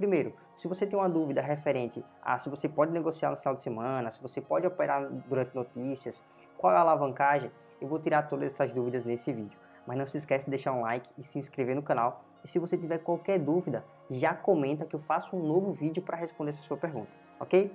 Primeiro, se você tem uma dúvida referente a se você pode negociar no final de semana, se você pode operar durante notícias, qual é a alavancagem, eu vou tirar todas essas dúvidas nesse vídeo. Mas não se esquece de deixar um like e se inscrever no canal. E se você tiver qualquer dúvida, já comenta que eu faço um novo vídeo para responder essa sua pergunta, ok?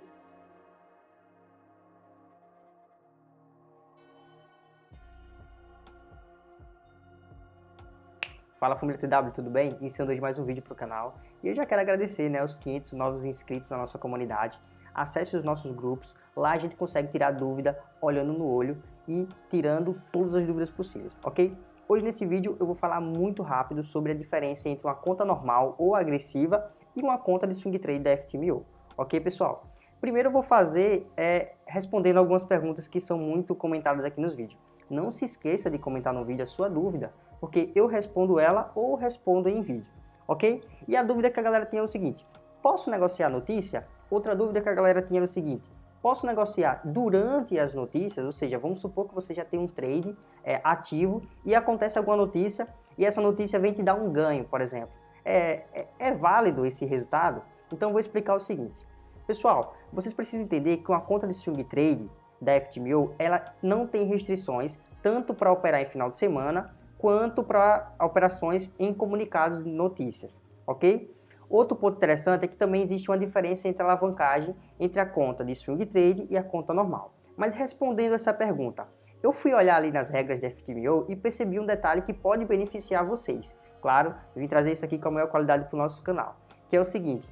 Fala família TW, tudo bem? Iniciando hoje mais um vídeo para o canal. E eu já quero agradecer né, os 500 novos inscritos na nossa comunidade. Acesse os nossos grupos, lá a gente consegue tirar dúvida olhando no olho e tirando todas as dúvidas possíveis, ok? Hoje nesse vídeo eu vou falar muito rápido sobre a diferença entre uma conta normal ou agressiva e uma conta de swing trade da FTMO, ok pessoal? Primeiro eu vou fazer é, respondendo algumas perguntas que são muito comentadas aqui nos vídeos. Não se esqueça de comentar no vídeo a sua dúvida, porque eu respondo ela ou respondo em vídeo, ok? E a dúvida que a galera tem é o seguinte, posso negociar notícia? Outra dúvida que a galera tinha é o seguinte, Posso negociar durante as notícias, ou seja, vamos supor que você já tem um trade é, ativo e acontece alguma notícia e essa notícia vem te dar um ganho, por exemplo. É, é, é válido esse resultado? Então vou explicar o seguinte. Pessoal, vocês precisam entender que uma conta de swing trade da FTMO, ela não tem restrições tanto para operar em final de semana quanto para operações em comunicados de notícias, ok? Outro ponto interessante é que também existe uma diferença entre a alavancagem entre a conta de swing trade e a conta normal. Mas respondendo essa pergunta, eu fui olhar ali nas regras da FTMO e percebi um detalhe que pode beneficiar vocês. Claro, vim trazer isso aqui com a maior qualidade para o nosso canal, que é o seguinte,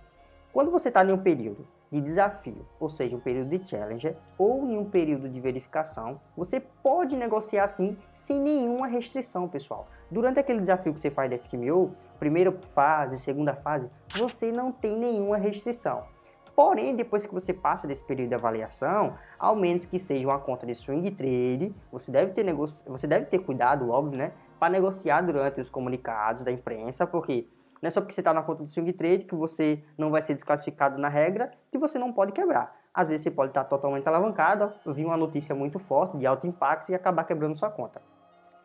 quando você está em um período de desafio, ou seja, um período de challenger ou em um período de verificação, você pode negociar assim sem nenhuma restrição, pessoal. Durante aquele desafio que você faz da FTMO, primeira fase, segunda fase, você não tem nenhuma restrição. Porém, depois que você passa desse período de avaliação, ao menos que seja uma conta de swing trade, você deve ter, você deve ter cuidado, óbvio, né, para negociar durante os comunicados da imprensa, porque não é só porque você está na conta do swing trade que você não vai ser desclassificado na regra que você não pode quebrar. Às vezes você pode estar totalmente alavancado, vir uma notícia muito forte, de alto impacto e acabar quebrando sua conta.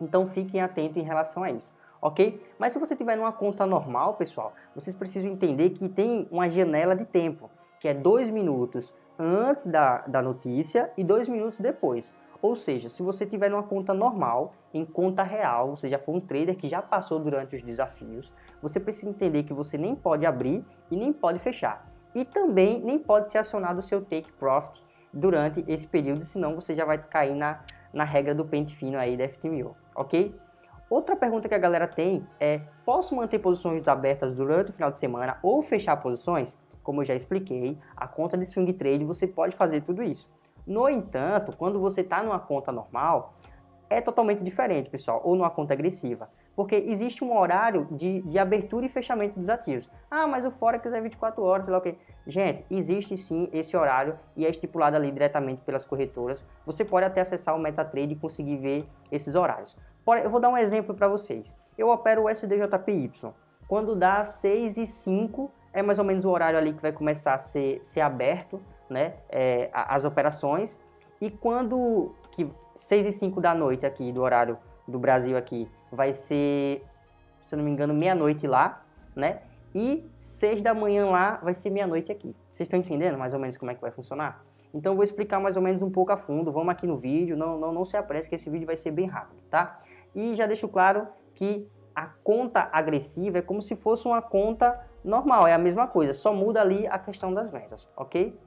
Então fiquem atentos em relação a isso, ok? Mas se você tiver numa conta normal, pessoal, vocês precisam entender que tem uma janela de tempo, que é dois minutos antes da, da notícia e dois minutos depois. Ou seja, se você tiver uma conta normal, em conta real, você já for um trader que já passou durante os desafios, você precisa entender que você nem pode abrir e nem pode fechar. E também nem pode ser acionado o seu take profit durante esse período, senão você já vai cair na, na regra do pente fino aí da FTMO, ok? Outra pergunta que a galera tem é, posso manter posições abertas durante o final de semana ou fechar posições? Como eu já expliquei, a conta de swing trade você pode fazer tudo isso. No entanto, quando você está numa conta normal, é totalmente diferente, pessoal, ou numa conta agressiva. Porque existe um horário de, de abertura e fechamento dos ativos. Ah, mas o Forex é 24 horas, sei lá o que. Gente, existe sim esse horário e é estipulado ali diretamente pelas corretoras. Você pode até acessar o MetaTrade e conseguir ver esses horários. Eu vou dar um exemplo para vocês. Eu opero o SDJPY. Quando dá 6 e 5, é mais ou menos o horário ali que vai começar a ser, ser aberto né, é, as operações. E quando que 6 e 5 da noite aqui, do horário do Brasil aqui, vai ser, se não me engano, meia-noite lá, né? E 6 da manhã lá vai ser meia-noite aqui. Vocês estão entendendo mais ou menos como é que vai funcionar? Então eu vou explicar mais ou menos um pouco a fundo, vamos aqui no vídeo, não, não, não se apresse que esse vídeo vai ser bem rápido, tá? E já deixo claro que a conta agressiva é como se fosse uma conta normal, é a mesma coisa, só muda ali a questão das metas, ok?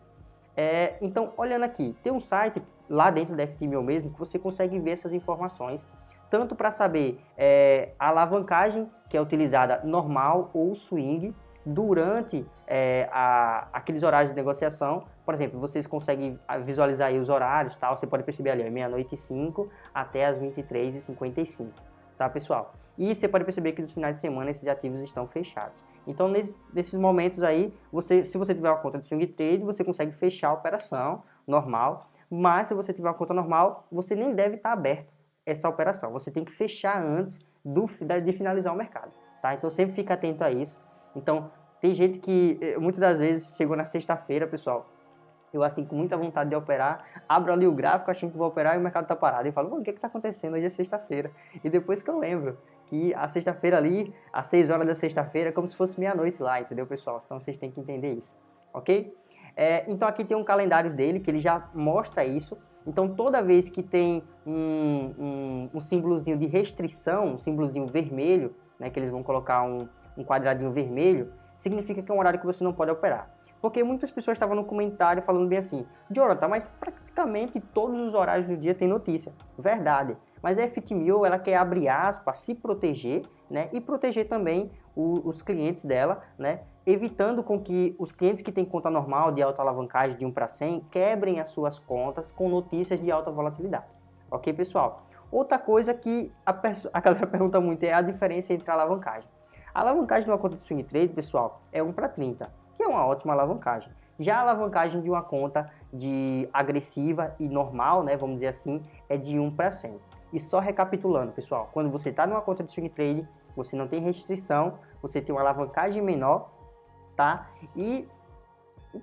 É, então, olhando aqui, tem um site lá dentro da FTMO mesmo que você consegue ver essas informações, tanto para saber é, a alavancagem que é utilizada normal ou swing durante é, a, aqueles horários de negociação. Por exemplo, vocês conseguem visualizar os horários, tal, você pode perceber ali, meia-noite e 5 até as 23h55 tá pessoal? E você pode perceber que nos finais de semana esses ativos estão fechados. Então nesse, nesses momentos aí, você, se você tiver uma conta de swing trade, você consegue fechar a operação normal, mas se você tiver uma conta normal, você nem deve estar aberto essa operação. Você tem que fechar antes do, de finalizar o mercado, tá? Então sempre fica atento a isso. Então tem gente que eh, muitas das vezes chegou na sexta-feira, pessoal, eu assim com muita vontade de operar, abro ali o gráfico achando que vou operar e o mercado está parado. E falo, o que está acontecendo? Hoje é sexta-feira. E depois que eu lembro que a sexta-feira ali, às 6 horas da sexta-feira, é como se fosse meia-noite lá, entendeu, pessoal? Então vocês têm que entender isso, ok? É, então aqui tem um calendário dele que ele já mostra isso. Então toda vez que tem um, um, um símbolozinho de restrição, um símbolozinho vermelho, né, que eles vão colocar um, um quadradinho vermelho, significa que é um horário que você não pode operar. Porque muitas pessoas estavam no comentário falando bem assim, Jonathan, mas praticamente todos os horários do dia tem notícia. Verdade. Mas a FTMO, ela quer abrir aspas, se proteger, né? E proteger também o, os clientes dela, né? Evitando com que os clientes que têm conta normal de alta alavancagem de 1 para 100 quebrem as suas contas com notícias de alta volatilidade. Ok, pessoal? Outra coisa que a, a galera pergunta muito é a diferença entre a alavancagem. A alavancagem de uma conta de swing trade, pessoal, é 1 para 30 que é uma ótima alavancagem. Já a alavancagem de uma conta de agressiva e normal, né, vamos dizer assim, é de 1 para 100. E só recapitulando, pessoal, quando você está numa conta de swing trade, você não tem restrição, você tem uma alavancagem menor, tá? E,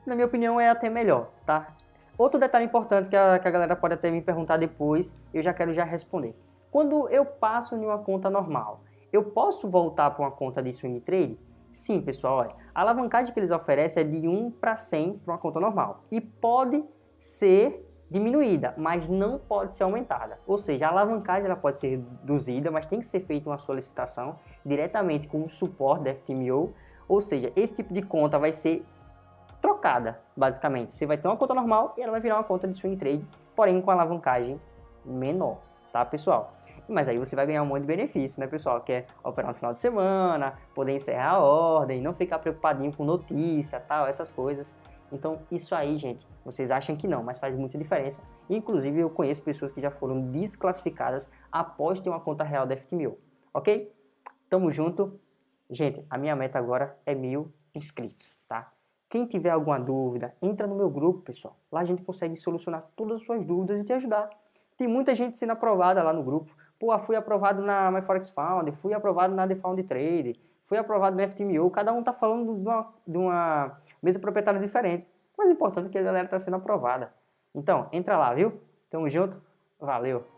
na minha opinião, é até melhor, tá? Outro detalhe importante que a, que a galera pode até me perguntar depois, eu já quero já responder. Quando eu passo em uma conta normal, eu posso voltar para uma conta de swing trade? Sim, pessoal, olha, a alavancagem que eles oferecem é de 1 para 100 para uma conta normal e pode ser diminuída, mas não pode ser aumentada. Ou seja, a alavancagem ela pode ser reduzida, mas tem que ser feita uma solicitação diretamente com o suporte da FTMO, ou seja, esse tipo de conta vai ser trocada, basicamente. Você vai ter uma conta normal e ela vai virar uma conta de swing trade, porém com alavancagem menor, tá, pessoal? Mas aí você vai ganhar um monte de benefício, né, pessoal? Que é operar no final de semana, poder encerrar a ordem, não ficar preocupadinho com notícia, tal, essas coisas. Então, isso aí, gente, vocês acham que não, mas faz muita diferença. Inclusive, eu conheço pessoas que já foram desclassificadas após ter uma conta real da FTMO, ok? Tamo junto. Gente, a minha meta agora é mil inscritos, tá? Quem tiver alguma dúvida, entra no meu grupo, pessoal. Lá a gente consegue solucionar todas as suas dúvidas e te ajudar. Tem muita gente sendo aprovada lá no grupo. Pô, fui aprovado na MyForex Found, fui aprovado na The Found Trade, fui aprovado na FTMO. Cada um está falando de uma, de uma mesa proprietária diferente. Mas o importante é que a galera está sendo aprovada. Então, entra lá, viu? Tamo junto. Valeu!